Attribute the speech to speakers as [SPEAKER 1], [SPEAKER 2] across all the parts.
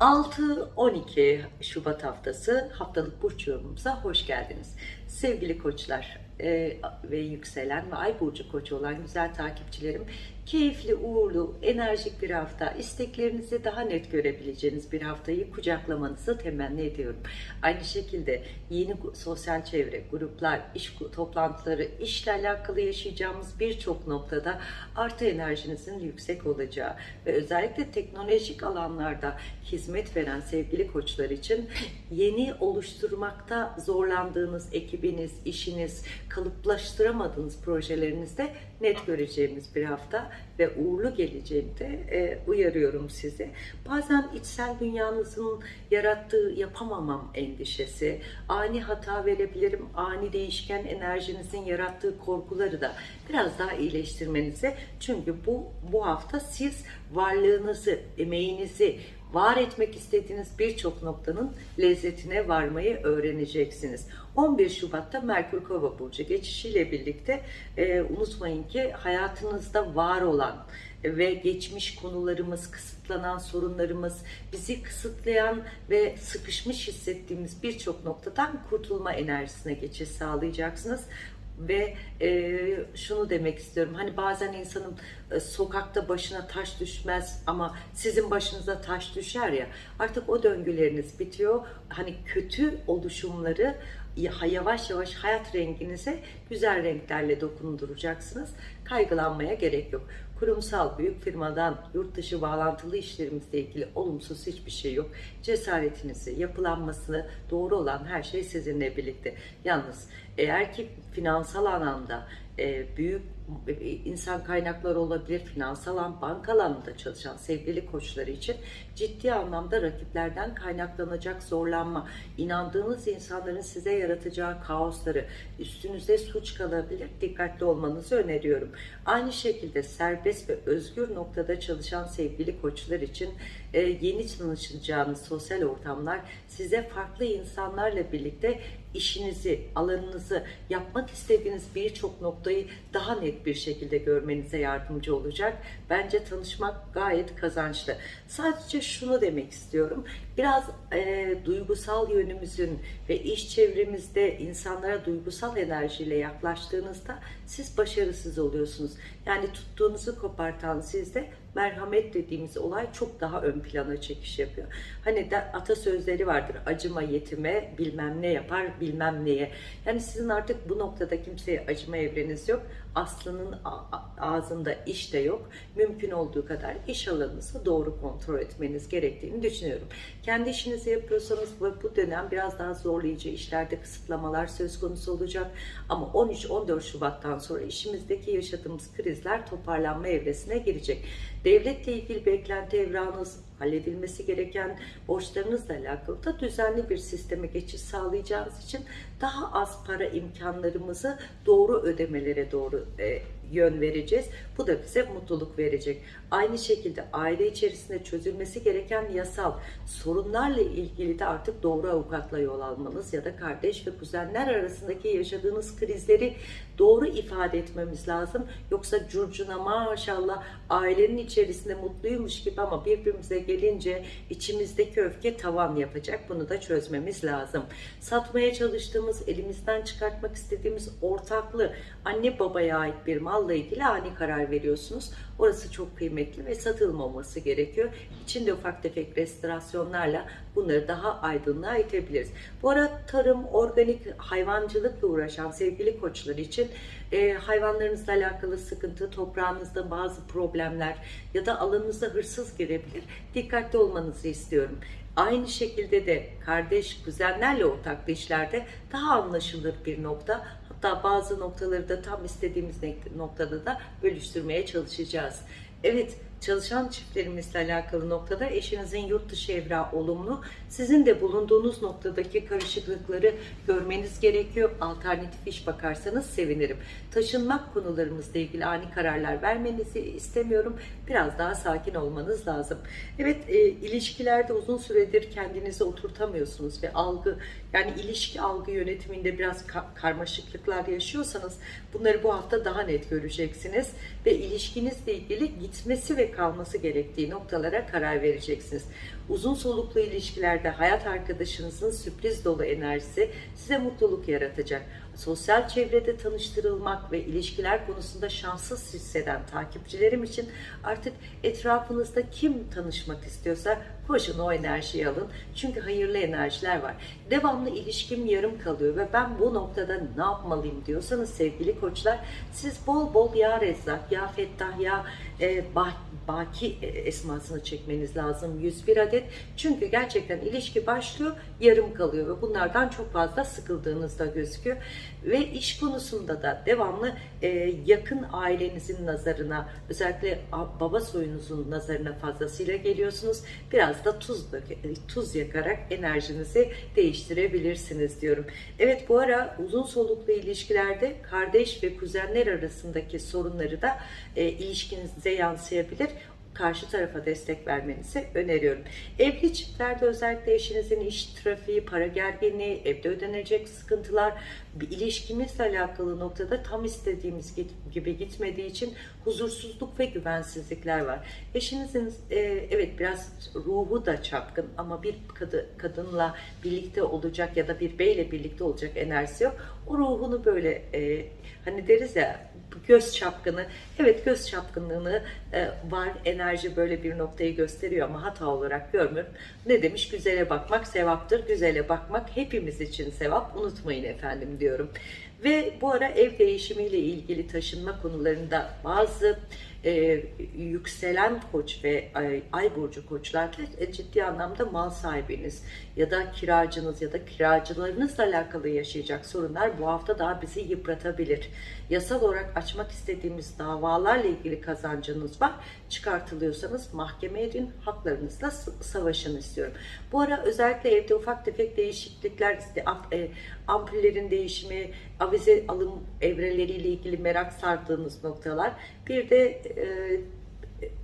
[SPEAKER 1] 6-12 Şubat haftası haftalık burç yorumumuza hoş geldiniz. Sevgili koçlar e, ve yükselen ve ay burcu koçu olan güzel takipçilerim keyifli, uğurlu, enerjik bir hafta, isteklerinizi daha net görebileceğiniz bir haftayı kucaklamanızı temenni ediyorum. Aynı şekilde yeni sosyal çevre, gruplar, iş toplantıları, işle alakalı yaşayacağımız birçok noktada artı enerjinizin yüksek olacağı ve özellikle teknolojik alanlarda hizmet veren sevgili koçlar için yeni oluşturmakta zorlandığınız ekibiniz, işiniz, kalıplaştıramadığınız projelerinizde net göreceğimiz bir hafta ve uğurlu geleceğini de e, uyarıyorum sizi. Bazen içsel dünyanızın yarattığı yapamamam endişesi, ani hata verebilirim, ani değişken enerjinizin yarattığı korkuları da biraz daha iyileştirmenize. Çünkü bu bu hafta siz varlığınızı, emeğinizi, var etmek istediğiniz birçok noktanın lezzetine varmayı öğreneceksiniz. 11 Şubat'ta Merkür Kova Burcu geçişiyle birlikte e, unutmayın ki hayatınızda var olan ve geçmiş konularımız, kısıtlanan sorunlarımız, bizi kısıtlayan ve sıkışmış hissettiğimiz birçok noktadan kurtulma enerjisine geçiş sağlayacaksınız ve e, şunu demek istiyorum. Hani bazen insanın e, sokakta başına taş düşmez ama sizin başınıza taş düşer ya artık o döngüleriniz bitiyor. Hani kötü oluşumları yavaş yavaş hayat renginize güzel renklerle dokunduracaksınız. Kaygılanmaya gerek yok kurumsal büyük firmadan yurt dışı bağlantılı işlerimizle ilgili olumsuz hiçbir şey yok. Cesaretinizi, yapılanmasını doğru olan her şey sizinle birlikte. Yalnız eğer ki finansal anlamda e, büyük e, insan kaynakları olabilir, finansal alan, banka alanında çalışan sevgili koçları için ciddi anlamda rakiplerden kaynaklanacak zorlanma, inandığınız insanların size yaratacağı kaosları, üstünüze suç kalabilir, dikkatli olmanızı öneriyorum. Aynı şekilde serbest ve özgür noktada çalışan sevgili koçlar için e, yeni tanışacağınız sosyal ortamlar size farklı insanlarla birlikte işinizi, alanınızı, yapmak istediğiniz birçok noktayı daha net bir şekilde görmenize yardımcı olacak. Bence tanışmak gayet kazançlı. Sadece şunu demek istiyorum. Biraz e, duygusal yönümüzün ve iş çevremizde insanlara duygusal enerjiyle yaklaştığınızda siz başarısız oluyorsunuz. Yani tuttuğunuzu kopartan sizde merhamet dediğimiz olay çok daha ön plana çekiş yapıyor. Hani de atasözleri vardır. Acıma yetime, bilmem ne yapar, bilmem neye. Yani sizin artık bu noktada kimseye acıma evreniz yok. Aslı'nın ağzında iş de yok. Mümkün olduğu kadar iş alanınızı doğru kontrol etmeniz gerektiğini düşünüyorum. Kendi işinizi yapıyorsanız bu dönem biraz daha zorlayıcı işlerde kısıtlamalar söz konusu olacak. Ama 13-14 Şubat'tan sonra işimizdeki yaşadığımız krizler toparlanma evresine girecek. Devletle ilgili beklenti evranınız, halledilmesi gereken borçlarınızla alakalı da düzenli bir sisteme geçiş sağlayacağınız için daha az para imkanlarımızı doğru ödemelere doğru e, yön vereceğiz. Bu da bize mutluluk verecek. Aynı şekilde aile içerisinde çözülmesi gereken yasal sorunlarla ilgili de artık doğru avukatla yol almanız ya da kardeş ve kuzenler arasındaki yaşadığınız krizleri doğru ifade etmemiz lazım. Yoksa curcuna maşallah ailenin içerisinde mutluymuş gibi ama birbirimize gelince içimizdeki öfke tavan yapacak. Bunu da çözmemiz lazım. Satmaya çalıştığımız, elimizden çıkartmak istediğimiz ortaklı anne babaya ait bir malla ilgili ani karar veriyorsunuz. Orası çok kıymetli ve satılmaması gerekiyor. İçinde ufak tefek restorasyonlarla bunları daha aydınlığa itebiliriz. Bu arada tarım, organik hayvancılıkla uğraşan sevgili koçlar için e, hayvanlarınızla alakalı sıkıntı, toprağınızda bazı problemler ya da alanınıza hırsız girebilir. Dikkatli olmanızı istiyorum. Aynı şekilde de kardeş, kuzenlerle ortaklı işlerde daha anlaşılır bir nokta. Hatta bazı noktaları da tam istediğimiz noktada da bölüştürmeye çalışacağız. Evet, çalışan çiftlerimizle alakalı noktada eşinizin yurt dışı evrağı olumlu. Sizin de bulunduğunuz noktadaki karışıklıkları görmeniz gerekiyor. Alternatif iş bakarsanız sevinirim. Taşınmak konularımızla ilgili ani kararlar vermenizi istemiyorum. Biraz daha sakin olmanız lazım. Evet, e, ilişkilerde uzun süredir kendinizi oturtamıyorsunuz ve algı, yani ilişki algı yönetiminde biraz ka karmaşıklıklar yaşıyorsanız bunları bu hafta daha net göreceksiniz ve ilişkinizle ilgili gitmesi ve kalması gerektiği noktalara karar vereceksiniz. Uzun soluklu ilişkilerde hayat arkadaşınızın sürpriz dolu enerjisi size mutluluk yaratacak. Sosyal çevrede tanıştırılmak ve ilişkiler konusunda şanssız hisseden takipçilerim için artık etrafınızda kim tanışmak istiyorsa koşun o enerjiyi alın. Çünkü hayırlı enerjiler var. Devamlı ilişkim yarım kalıyor ve ben bu noktada ne yapmalıyım diyorsanız sevgili koçlar siz bol bol ya Rezzak, ya Fettah, ya e, bah, Baki e, esmasını çekmeniz lazım 101 adet. Çünkü gerçekten ilişki başlıyor yarım kalıyor ve bunlardan çok fazla sıkıldığınızda gözüküyor. Ve iş konusunda da devamlı e, yakın ailenizin nazarına özellikle baba soyunuzun nazarına fazlasıyla geliyorsunuz. Biraz da tuz, dök- tuz yakarak enerjinizi değiştirebilirsiniz diyorum. Evet bu ara uzun soluklu ilişkilerde kardeş ve kuzenler arasındaki sorunları da e, ilişkinize yansıyabilir karşı tarafa destek vermenizi öneriyorum. Evli çiftlerde özellikle eşinizin iş trafiği, para gerginliği, evde ödenecek sıkıntılar, bir ilişkimizle alakalı noktada tam istediğimiz gibi gitmediği için huzursuzluk ve güvensizlikler var. Eşinizin e, evet biraz ruhu da çapkın ama bir kadı, kadınla birlikte olacak ya da bir beyle birlikte olacak enerjisi yok. O ruhunu böyle e, hani deriz ya göz çapkını evet göz çapkınlığını e, var enerji böyle bir noktayı gösteriyor ama hata olarak görmüyorum. Ne demiş güzele bakmak sevaptır güzele bakmak hepimiz için sevap unutmayın efendim diyorum. Ve bu ara ev değişimiyle ilgili taşınma konularında bazı e, yükselen koç ve ay, ay burcu koçlarda e, ciddi anlamda mal sahibiniz ya da kiracınız ya da kiracılarınızla alakalı yaşayacak sorunlar bu hafta daha bizi yıpratabilir. Yasal olarak açmak istediğimiz davalarla ilgili kazancınız var. Çıkartılıyorsanız mahkemeye edin, haklarınızla savaşın istiyorum. Bu ara özellikle evde ufak tefek değişiklikler, işte, e, ampullerin değişimi, avize alım evreleriyle ilgili merak sardığınız noktalar. Bir de e,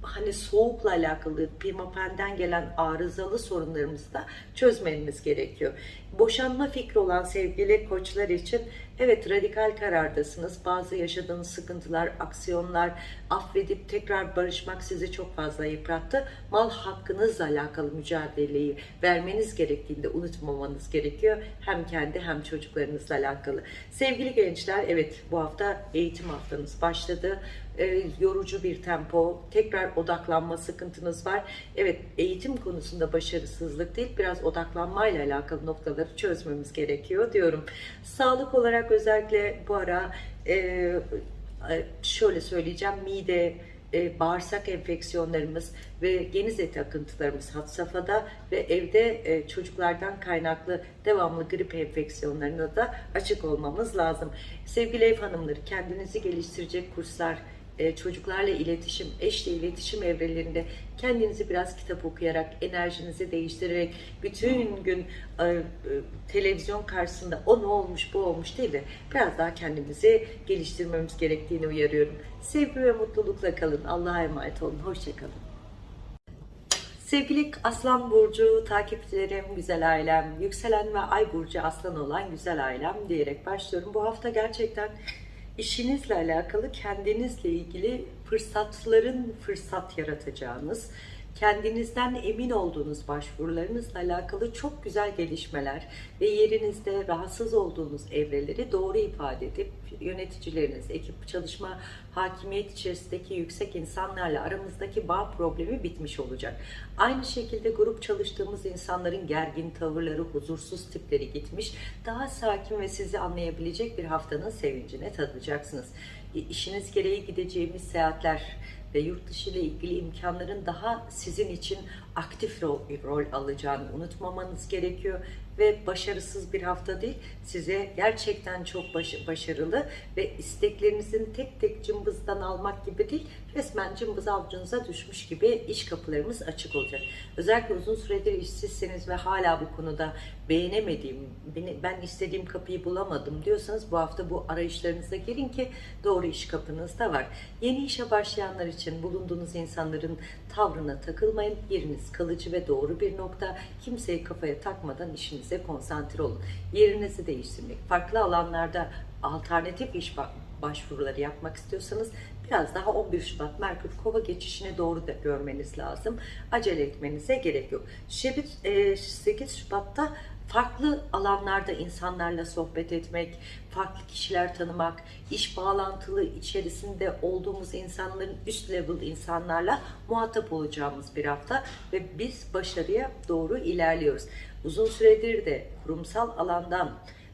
[SPEAKER 1] hani soğukla alakalı pimapen'den gelen arızalı sorunlarımızı da çözmeniz gerekiyor. Boşanma fikri olan sevgili koçlar için evet radikal karardasınız. Bazı yaşadığınız sıkıntılar, aksiyonlar, affedip tekrar barışmak sizi çok fazla yıprattı. Mal hakkınızla alakalı mücadeleyi vermeniz gerektiğinde unutmamanız gerekiyor. Hem kendi hem çocuklarınızla alakalı. Sevgili gençler evet bu hafta eğitim haftanız başladı e, yorucu bir tempo, tekrar odaklanma sıkıntınız var. Evet, eğitim konusunda başarısızlık değil, biraz odaklanmayla alakalı noktaları çözmemiz gerekiyor diyorum. Sağlık olarak özellikle bu ara e, e, şöyle söyleyeceğim, mide, e, bağırsak enfeksiyonlarımız ve geniz eti akıntılarımız had safhada ve evde e, çocuklardan kaynaklı devamlı grip enfeksiyonlarına da açık olmamız lazım. Sevgili ev hanımları kendinizi geliştirecek kurslar, e, çocuklarla iletişim, eşle iletişim evrelerinde kendinizi biraz kitap okuyarak, enerjinizi değiştirerek bütün gün e, e, televizyon karşısında o ne olmuş bu olmuş değil de biraz daha kendimizi geliştirmemiz gerektiğini uyarıyorum. Sevgi ve mutlulukla kalın. Allah'a emanet olun. Hoşçakalın. Sevgili Aslan Burcu takipçilerim, güzel ailem, yükselen ve ay burcu aslan olan güzel ailem diyerek başlıyorum. Bu hafta gerçekten işinizle alakalı kendinizle ilgili fırsatların fırsat yaratacağınız, kendinizden emin olduğunuz başvurularınızla alakalı çok güzel gelişmeler ve yerinizde rahatsız olduğunuz evreleri doğru ifade edip yöneticileriniz, ekip çalışma, hakimiyet içerisindeki yüksek insanlarla aramızdaki bağ problemi bitmiş olacak. Aynı şekilde grup çalıştığımız insanların gergin tavırları, huzursuz tipleri gitmiş. Daha sakin ve sizi anlayabilecek bir haftanın sevincine tadacaksınız. İşiniz gereği gideceğimiz seyahatler ve yurt dışı ile ilgili imkanların daha sizin için aktif rol, rol alacağını unutmamanız gerekiyor ve başarısız bir hafta değil size gerçekten çok baş- başarılı ve isteklerinizin tek tek cımbızdan almak gibi değil resmen cımbız avucunuza düşmüş gibi iş kapılarımız açık olacak. Özellikle uzun süredir işsizseniz ve hala bu konuda beğenemediğim, ben istediğim kapıyı bulamadım diyorsanız bu hafta bu arayışlarınıza girin ki doğru iş kapınızda var. Yeni işe başlayanlar için bulunduğunuz insanların tavrına takılmayın. Yeriniz kalıcı ve doğru bir nokta. Kimseyi kafaya takmadan işinize konsantre olun. Yerinizi değiştirmek, farklı alanlarda alternatif iş başvuruları yapmak istiyorsanız biraz daha 11 Şubat Merkür Kova geçişine doğru da görmeniz lazım. Acele etmenize gerek yok. Şebit, e, 8 Şubat'ta farklı alanlarda insanlarla sohbet etmek, farklı kişiler tanımak, iş bağlantılı içerisinde olduğumuz insanların üst level insanlarla muhatap olacağımız bir hafta ve biz başarıya doğru ilerliyoruz. Uzun süredir de kurumsal alandan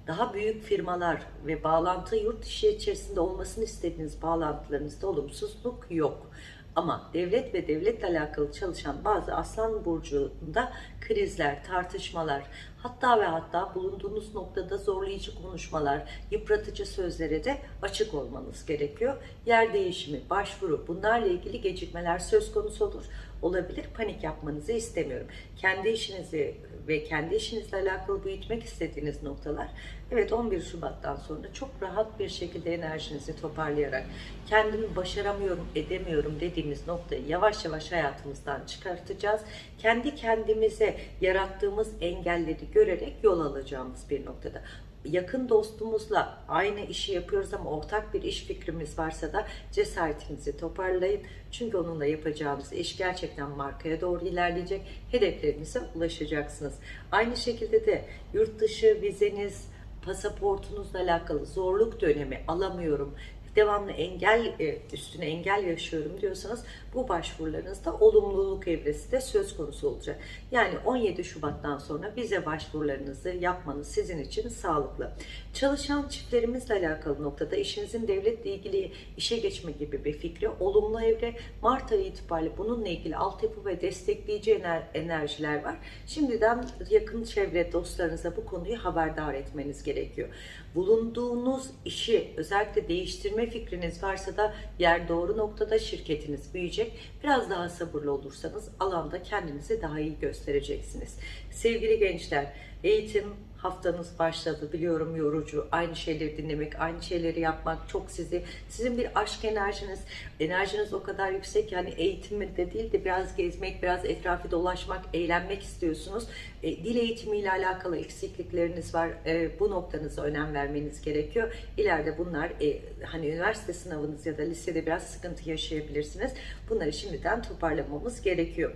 [SPEAKER 1] daha büyük firmalar ve bağlantı yurt dışı içerisinde olmasını istediğiniz bağlantılarınızda olumsuzluk yok. Ama devlet ve devletle alakalı çalışan bazı aslan burcunda krizler, tartışmalar, hatta ve hatta bulunduğunuz noktada zorlayıcı konuşmalar, yıpratıcı sözlere de açık olmanız gerekiyor. Yer değişimi, başvuru bunlarla ilgili gecikmeler söz konusu olur. Olabilir. Panik yapmanızı istemiyorum. Kendi işinizi ve kendi işinizle alakalı büyütmek istediğiniz noktalar evet 11 Şubat'tan sonra çok rahat bir şekilde enerjinizi toparlayarak kendimi başaramıyorum, edemiyorum dediğimiz noktayı yavaş yavaş hayatımızdan çıkartacağız. Kendi kendimize yarattığımız engelleri görerek yol alacağımız bir noktada yakın dostumuzla aynı işi yapıyoruz ama ortak bir iş fikrimiz varsa da cesaretinizi toparlayın. Çünkü onunla yapacağımız iş gerçekten markaya doğru ilerleyecek. Hedeflerinize ulaşacaksınız. Aynı şekilde de yurt dışı vizeniz, pasaportunuzla alakalı zorluk dönemi alamıyorum devamlı engel e, üstüne engel yaşıyorum diyorsanız bu başvurularınızda olumluluk evresi de söz konusu olacak. Yani 17 Şubat'tan sonra vize başvurularınızı yapmanız sizin için sağlıklı. Çalışan çiftlerimizle alakalı noktada işinizin devletle ilgili işe geçme gibi bir fikri olumlu evre. Mart ayı itibariyle bununla ilgili altyapı ve destekleyici ener enerjiler var. Şimdiden yakın çevre dostlarınıza bu konuyu haberdar etmeniz gerekiyor. Bulunduğunuz işi özellikle değiştirme fikriniz varsa da yer doğru noktada şirketiniz büyüyecek. Biraz daha sabırlı olursanız alanda kendinizi daha iyi göstereceksiniz. Sevgili gençler, eğitim haftanız başladı. Biliyorum yorucu. Aynı şeyleri dinlemek, aynı şeyleri yapmak çok sizi, sizin bir aşk enerjiniz, enerjiniz o kadar yüksek yani eğitimde değil de biraz gezmek, biraz etrafı dolaşmak, eğlenmek istiyorsunuz. E, dil eğitimiyle alakalı eksiklikleriniz var. E, bu noktanıza önem vermeniz gerekiyor. İleride bunlar e, hani üniversite sınavınız ya da lisede biraz sıkıntı yaşayabilirsiniz. Bunları şimdiden toparlamamız gerekiyor.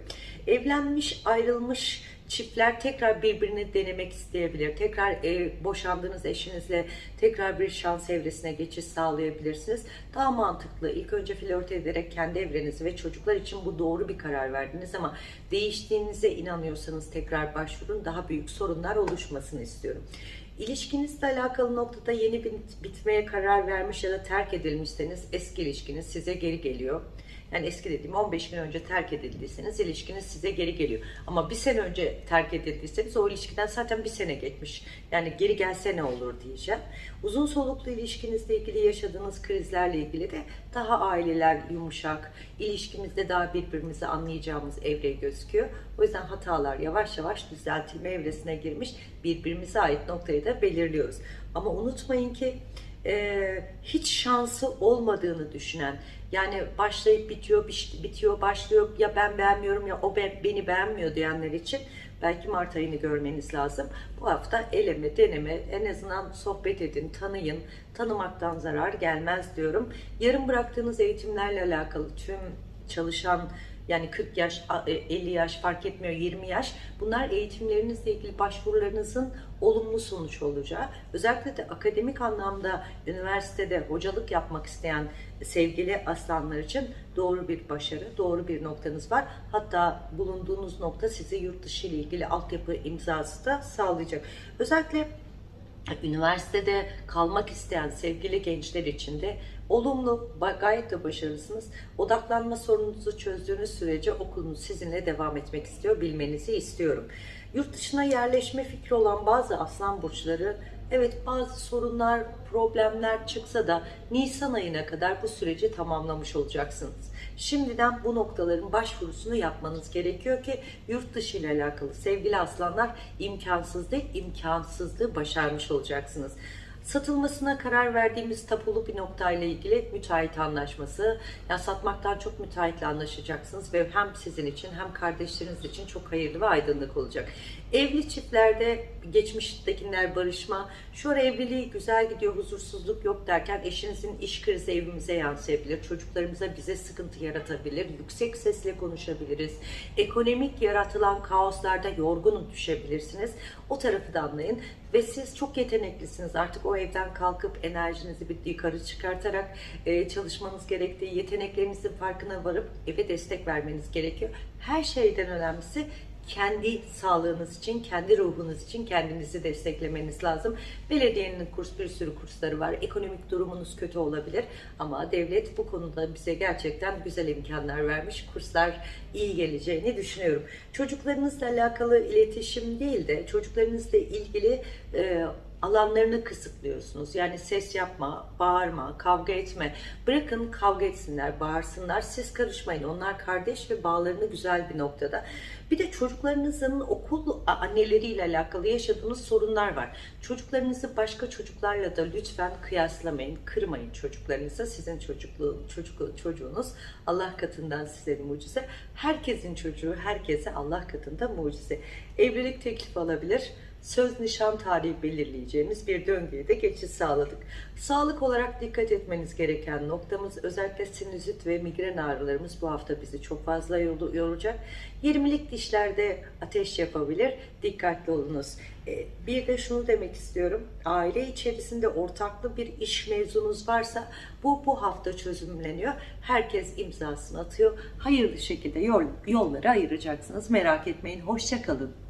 [SPEAKER 1] Evlenmiş, ayrılmış çiftler tekrar birbirini denemek isteyebilir. Tekrar e, boşandığınız eşinizle tekrar bir şans evresine geçiş sağlayabilirsiniz. Daha mantıklı. İlk önce flört ederek kendi evrenizi ve çocuklar için bu doğru bir karar verdiniz ama değiştiğinize inanıyorsanız tekrar başvurun. Daha büyük sorunlar oluşmasını istiyorum. İlişkinizle alakalı noktada yeni bit bitmeye karar vermiş ya da terk edilmişseniz eski ilişkiniz size geri geliyor. Yani eski dediğim 15 gün önce terk edildiyseniz ilişkiniz size geri geliyor. Ama bir sene önce terk edildiyseniz o ilişkiden zaten bir sene geçmiş. Yani geri gelse ne olur diyeceğim. Uzun soluklu ilişkinizle ilgili yaşadığınız krizlerle ilgili de daha aileler yumuşak, ilişkimizde daha birbirimizi anlayacağımız evre gözüküyor. O yüzden hatalar yavaş yavaş düzeltilme evresine girmiş birbirimize ait noktayı da belirliyoruz. Ama unutmayın ki e, hiç şansı olmadığını düşünen yani başlayıp bitiyor bitiyor başlıyor ya ben beğenmiyorum ya o ben, beni beğenmiyor diyenler için belki Mart ayını görmeniz lazım. Bu hafta eleme deneme en azından sohbet edin tanıyın tanımaktan zarar gelmez diyorum. Yarım bıraktığınız eğitimlerle alakalı tüm çalışan yani 40 yaş, 50 e, yaş fark etmiyor 20 yaş. Bunlar eğitimlerinizle ilgili başvurularınızın olumlu sonuç olacağı. Özellikle de akademik anlamda üniversitede hocalık yapmak isteyen sevgili aslanlar için doğru bir başarı, doğru bir noktanız var. Hatta bulunduğunuz nokta size yurt dışı ile ilgili altyapı imzası da sağlayacak. Özellikle üniversitede kalmak isteyen sevgili gençler için de olumlu, gayet de başarılısınız. Odaklanma sorununuzu çözdüğünüz sürece okulunuz sizinle devam etmek istiyor, bilmenizi istiyorum. Yurt dışına yerleşme fikri olan bazı aslan burçları Evet bazı sorunlar, problemler çıksa da Nisan ayına kadar bu süreci tamamlamış olacaksınız. Şimdiden bu noktaların başvurusunu yapmanız gerekiyor ki yurt dışı ile alakalı sevgili aslanlar imkansız değil, imkansızlığı başarmış olacaksınız. Satılmasına karar verdiğimiz tapulu bir noktayla ilgili müteahhit anlaşması. Ya satmaktan çok müteahhitle anlaşacaksınız ve hem sizin için hem kardeşleriniz için çok hayırlı ve aydınlık olacak. Evli çiftlerde geçmiştekiler barışma, şu ara evliliği güzel gidiyor, huzursuzluk yok derken eşinizin iş krizi evimize yansıyabilir, çocuklarımıza bize sıkıntı yaratabilir, yüksek sesle konuşabiliriz, ekonomik yaratılan kaoslarda yorgun düşebilirsiniz. O tarafı da anlayın ve siz çok yeteneklisiniz. Artık o evden kalkıp enerjinizi bir yukarı çıkartarak e, çalışmanız gerektiği, yeteneklerinizin farkına varıp eve destek vermeniz gerekiyor. Her şeyden önemlisi kendi sağlığınız için, kendi ruhunuz için kendinizi desteklemeniz lazım. Belediyenin kurs bir sürü kursları var. Ekonomik durumunuz kötü olabilir ama devlet bu konuda bize gerçekten güzel imkanlar vermiş. Kurslar iyi geleceğini düşünüyorum. Çocuklarınızla alakalı iletişim değil de çocuklarınızla ilgili e, alanlarını kısıtlıyorsunuz. Yani ses yapma, bağırma, kavga etme. Bırakın kavga etsinler, bağırsınlar. Siz karışmayın. Onlar kardeş ve bağlarını güzel bir noktada. Bir de çocuklarınızın okul anneleriyle alakalı yaşadığınız sorunlar var. Çocuklarınızı başka çocuklarla da lütfen kıyaslamayın. Kırmayın çocuklarınızı. Sizin çocukluğu, çocuk, çocuğunuz Allah katından size bir mucize. Herkesin çocuğu herkese Allah katında mucize. Evlilik teklifi alabilir söz nişan tarihi belirleyeceğimiz bir döngüye de geçiş sağladık. Sağlık olarak dikkat etmeniz gereken noktamız özellikle sinüzit ve migren ağrılarımız bu hafta bizi çok fazla yoracak. 20'lik dişlerde ateş yapabilir. Dikkatli olunuz. Ee, bir de şunu demek istiyorum. Aile içerisinde ortaklı bir iş mevzunuz varsa bu bu hafta çözümleniyor. Herkes imzasını atıyor. Hayırlı şekilde yol, yolları ayıracaksınız. Merak etmeyin. Hoşçakalın.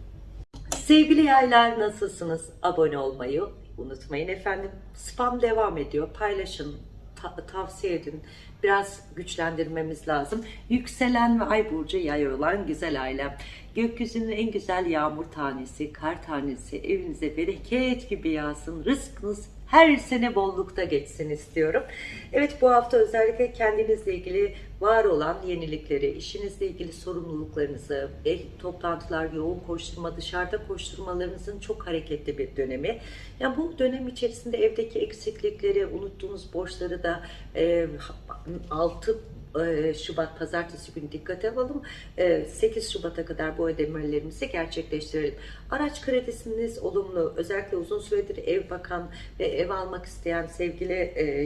[SPEAKER 1] Sevgili yaylar nasılsınız? Abone olmayı unutmayın efendim. Spam devam ediyor. Paylaşın, ta- tavsiye edin. Biraz güçlendirmemiz lazım. Yükselen ve ay burcu yay olan güzel ailem. Gökyüzünün en güzel yağmur tanesi, kar tanesi evinize bereket gibi yağsın. Rızkınız her sene bollukta geçsin istiyorum. Evet bu hafta özellikle kendinizle ilgili var olan yenilikleri, işinizle ilgili sorumluluklarınızı, ev toplantılar, yoğun koşturma, dışarıda koşturmalarınızın çok hareketli bir dönemi. Yani bu dönem içerisinde evdeki eksiklikleri, unuttuğunuz borçları da e, 6 Şubat pazartesi günü dikkate alalım. 8 Şubat'a kadar bu ödemelerimizi gerçekleştirelim. Araç kredisiniz olumlu. Özellikle uzun süredir ev bakan ve ev almak isteyen sevgili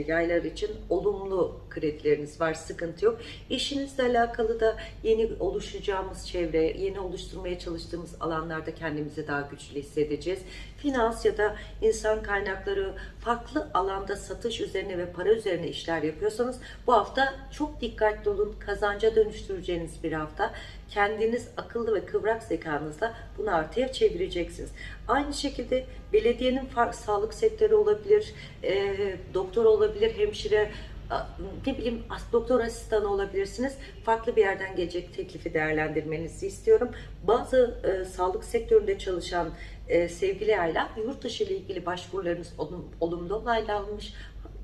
[SPEAKER 1] yaylar için olumlu kredileriniz var. Sıkıntı yok. İşinizle alakalı da yeni oluşacağımız çevre, yeni oluşturmaya çalıştığımız alanlarda kendimizi daha güçlü hissedeceğiz. Finans ya da insan kaynakları farklı alanda satış üzerine ve para üzerine işler yapıyorsanız bu hafta çok dikkatli olun. Kazanca dönüştüreceğiniz bir hafta. Kendiniz akıllı ve kıvrak zekanızla bunu artıya çevireceksiniz. Aynı şekilde belediyenin sağlık sektörü olabilir, e, doktor olabilir, hemşire, ne bileyim doktor asistanı olabilirsiniz. Farklı bir yerden gelecek teklifi değerlendirmenizi istiyorum. Bazı e, sağlık sektöründe çalışan e, sevgili aile yurt dışı ile ilgili başvurularınız olum, olumlu onaylanmış.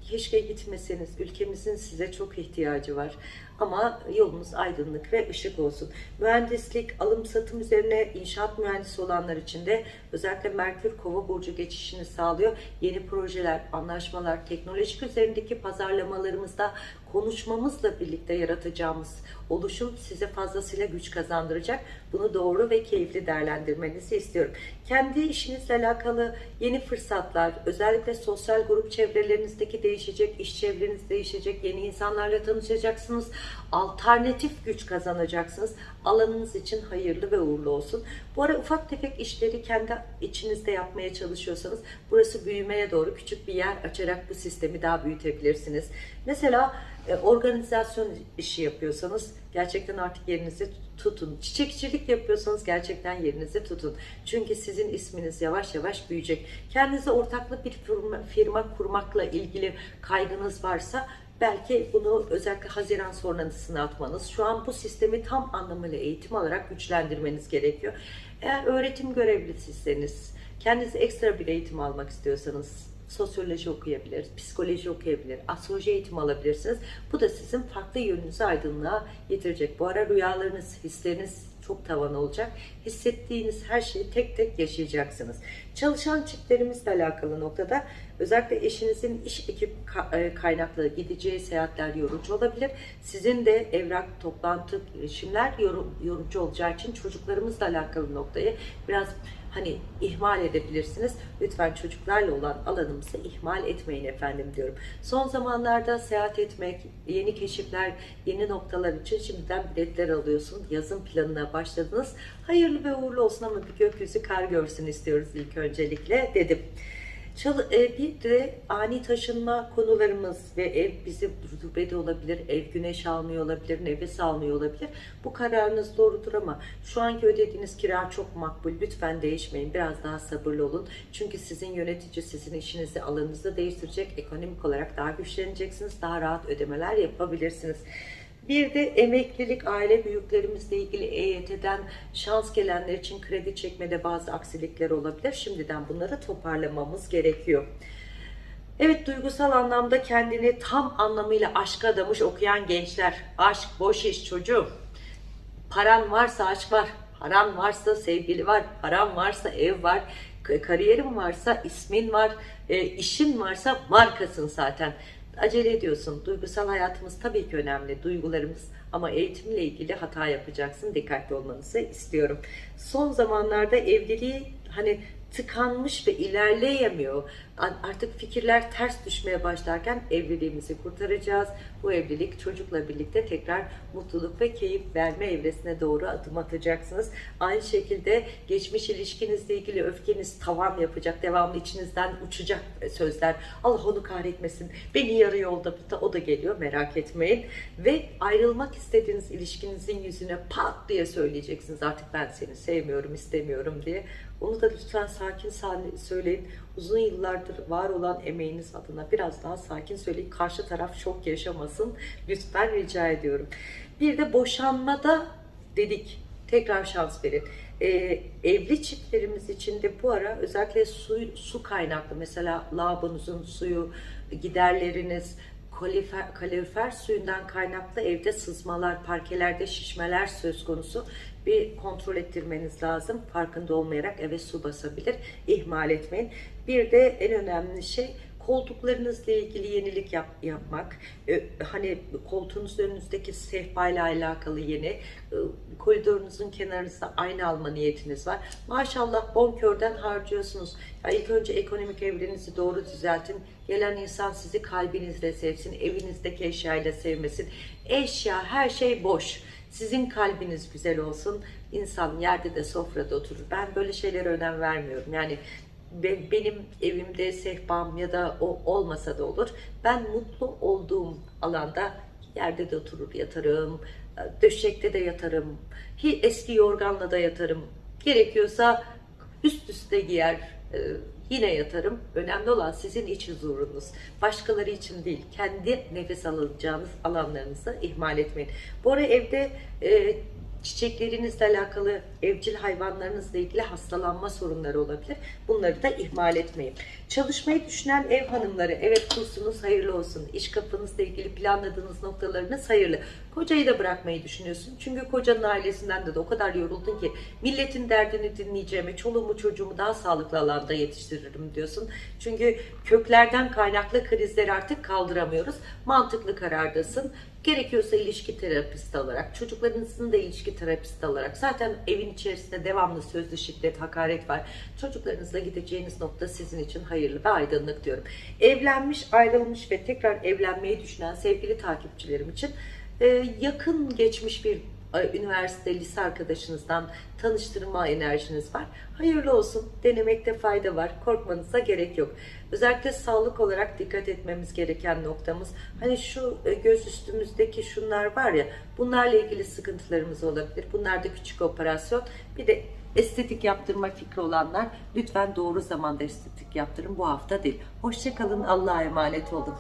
[SPEAKER 1] Keşke gitmeseniz. Ülkemizin size çok ihtiyacı var. Ama yolunuz aydınlık ve ışık olsun. Mühendislik, alım satım üzerine inşaat mühendisi olanlar için de özellikle Merkür Kova burcu geçişini sağlıyor. Yeni projeler, anlaşmalar, teknolojik üzerindeki pazarlamalarımızda konuşmamızla birlikte yaratacağımız oluşum size fazlasıyla güç kazandıracak. Bunu doğru ve keyifli değerlendirmenizi istiyorum. Kendi işinizle alakalı yeni fırsatlar, özellikle sosyal grup çevrelerinizdeki değişecek, iş çevreniz değişecek, yeni insanlarla tanışacaksınız, alternatif güç kazanacaksınız. Alanınız için hayırlı ve uğurlu olsun. Bu ara ufak tefek işleri kendi içinizde yapmaya çalışıyorsanız burası büyümeye doğru küçük bir yer açarak bu sistemi daha büyütebilirsiniz. Mesela e, organizasyon işi yapıyorsanız gerçekten artık yerinizi tutun. Çiçekçilik yapıyorsanız gerçekten yerinizi tutun. Çünkü sizin isminiz yavaş yavaş büyüyecek. Kendinize ortaklı bir firma, firma kurmakla ilgili kaygınız varsa belki bunu özellikle Haziran sonrasına atmanız, şu an bu sistemi tam anlamıyla eğitim alarak güçlendirmeniz gerekiyor. Eğer öğretim görevlisiyseniz, kendinize ekstra bir eğitim almak istiyorsanız, sosyoloji okuyabilir, psikoloji okuyabilir, astroloji eğitimi alabilirsiniz. Bu da sizin farklı yönünüzü aydınlığa getirecek. Bu ara rüyalarınız, hisleriniz çok tavan olacak. Hissettiğiniz her şeyi tek tek yaşayacaksınız. Çalışan çiftlerimizle alakalı noktada Özellikle eşinizin iş ekip e, kaynaklı gideceği seyahatler yorucu olabilir. Sizin de evrak, toplantı, girişimler yoru- yorucu olacağı için çocuklarımızla alakalı noktayı biraz hani ihmal edebilirsiniz. Lütfen çocuklarla olan alanımızı ihmal etmeyin efendim diyorum. Son zamanlarda seyahat etmek, yeni keşifler, yeni noktalar için şimdiden biletler alıyorsun. Yazın planına başladınız. Hayırlı ve uğurlu olsun ama bir gökyüzü kar görsün istiyoruz ilk öncelikle dedim. Çal- e, bir de ani taşınma konularımız ve ev bizi rutubede olabilir, ev güneş almıyor olabilir, nefes almıyor olabilir. Bu kararınız doğrudur ama şu anki ödediğiniz kira çok makbul. Lütfen değişmeyin. Biraz daha sabırlı olun. Çünkü sizin yönetici sizin işinizi, alanınızı değiştirecek. Ekonomik olarak daha güçleneceksiniz. Daha rahat ödemeler yapabilirsiniz. Bir de emeklilik, aile büyüklerimizle ilgili EYT'den şans gelenler için kredi çekmede bazı aksilikler olabilir. Şimdiden bunları toparlamamız gerekiyor. Evet duygusal anlamda kendini tam anlamıyla aşka adamış okuyan gençler. Aşk boş iş çocuğum. Paran varsa aşk var. Paran varsa sevgili var. Paran varsa ev var. Kariyerin varsa ismin var. E, işin varsa markasın zaten. Acele ediyorsun. Duygusal hayatımız tabii ki önemli. Duygularımız ama eğitimle ilgili hata yapacaksın. Dikkatli olmanızı istiyorum. Son zamanlarda evliliği hani tıkanmış ve ilerleyemiyor. Artık fikirler ters düşmeye başlarken evliliğimizi kurtaracağız. Bu evlilik çocukla birlikte tekrar mutluluk ve keyif verme evresine doğru adım atacaksınız. Aynı şekilde geçmiş ilişkinizle ilgili öfkeniz tavan yapacak. Devamlı içinizden uçacak sözler. Allah onu kahretmesin. Beni yarı yolda o da geliyor merak etmeyin. Ve ayrılmak istediğiniz ilişkinizin yüzüne pat diye söyleyeceksiniz. Artık ben seni sevmiyorum, istemiyorum diye. Onu da lütfen sakin söyleyin. Uzun yıllardır var olan emeğiniz adına biraz daha sakin söyleyin. Karşı taraf şok yaşamasın. Lütfen rica ediyorum. Bir de boşanmada dedik. Tekrar şans verin. Ee, evli çiftlerimiz için de bu ara özellikle su, su kaynaklı mesela lavabonuzun suyu, giderleriniz, kalifer, kalorifer suyundan kaynaklı evde sızmalar, parkelerde şişmeler söz konusu bir kontrol ettirmeniz lazım. Farkında olmayarak eve su basabilir. İhmal etmeyin. Bir de en önemli şey koltuklarınızla ilgili yenilik yap, yapmak. Ee, hani koltuğunuzun önünüzdeki sehpayla alakalı yeni. Ee, koridorunuzun kenarınızda ayna alma niyetiniz var. Maşallah bonkörden harcıyorsunuz. Ya ilk önce ekonomik evrenizi doğru düzeltin. Gelen insan sizi kalbinizle sevsin. Evinizdeki eşyayla sevmesin. Eşya her şey boş. Sizin kalbiniz güzel olsun. İnsan yerde de sofrada oturur. Ben böyle şeylere önem vermiyorum. Yani be- benim evimde sehpam ya da o olmasa da olur. Ben mutlu olduğum alanda yerde de oturur yatarım. Döşekte de yatarım. Hi- Eski yorganla da yatarım. Gerekiyorsa üst üste giyer e, yine yatarım. Önemli olan sizin iç huzurunuz. Başkaları için değil. Kendi nefes alacağınız alanlarınızı ihmal etmeyin. Bu ara evde e, çiçeklerinizle alakalı, evcil hayvanlarınızla ilgili hastalanma sorunları olabilir. Bunları da ihmal etmeyin. Çalışmayı düşünen ev hanımları, evet kursunuz hayırlı olsun. İş kapınızla ilgili planladığınız noktalarınız hayırlı. Kocayı da bırakmayı düşünüyorsun. Çünkü kocanın ailesinden de, de o kadar yoruldun ki milletin derdini dinleyeceğime, çoluğumu çocuğumu daha sağlıklı alanda yetiştiririm diyorsun. Çünkü köklerden kaynaklı krizleri artık kaldıramıyoruz. Mantıklı karardasın. Gerekiyorsa ilişki terapisti olarak, çocuklarınızın da ilişki terapisti olarak. Zaten evin içerisinde devamlı sözlü şiddet, hakaret var. Çocuklarınızla gideceğiniz nokta sizin için hayırlı ve aydınlık diyorum. Evlenmiş, ayrılmış ve tekrar evlenmeyi düşünen sevgili takipçilerim için yakın geçmiş bir e, üniversite, lise arkadaşınızdan tanıştırma enerjiniz var. Hayırlı olsun. Denemekte fayda var. Korkmanıza gerek yok. Özellikle sağlık olarak dikkat etmemiz gereken noktamız. Hani şu e, göz üstümüzdeki şunlar var ya bunlarla ilgili sıkıntılarımız olabilir. Bunlar da küçük operasyon. Bir de estetik yaptırma fikri olanlar lütfen doğru zamanda estetik yaptırın. Bu hafta değil. Hoşçakalın. Allah'a emanet olun.